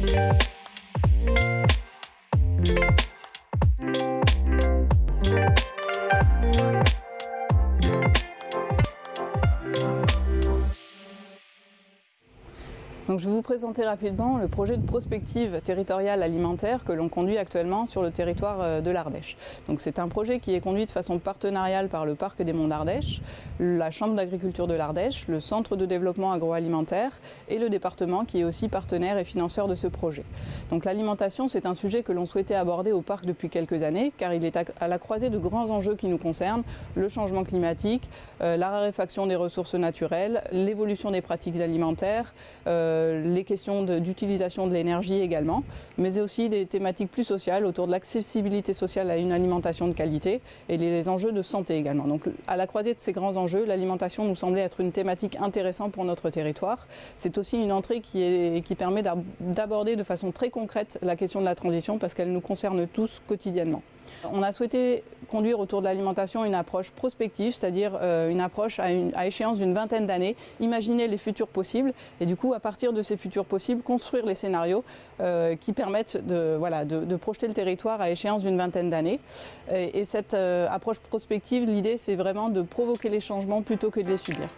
Thank you. Je vais vous présenter rapidement le projet de prospective territoriale alimentaire que l'on conduit actuellement sur le territoire euh, de l'Ardèche. C'est un projet qui est conduit de façon partenariale par le Parc des Monts d'Ardèche, la Chambre d'agriculture de l'Ardèche, le Centre de développement agroalimentaire et le département qui est aussi partenaire et financeur de ce projet. L'alimentation, c'est un sujet que l'on souhaitait aborder au parc depuis quelques années car il est à la croisée de grands enjeux qui nous concernent, le changement climatique, euh, la raréfaction des ressources naturelles, l'évolution des pratiques alimentaires, euh, les questions d'utilisation de, l'énergie également, mais aussi des thématiques plus sociales autour de l'accessibilité sociale à une alimentation de qualité et les enjeux de santé également. Donc à la croisée de ces grands enjeux, l'alimentation nous semblait être une thématique intéressante pour notre territoire. C'est aussi une entrée qui, est, qui permet d'aborder de façon très concrète la question de la transition parce qu'elle nous concerne tous quotidiennement. On a souhaité conduire autour de l'alimentation une approche prospective, c'est-à-dire euh, une approche à, échéance d'une vingtaine d'années, imaginer les futurs possibles et du coup à partir de ces futurs possibles construire les scénarios euh, qui permettent de, projeter le territoire à échéance d'une vingtaine d'années. Et, cette euh, approche prospective, l'idée c'est vraiment de provoquer les changements plutôt que de les subir.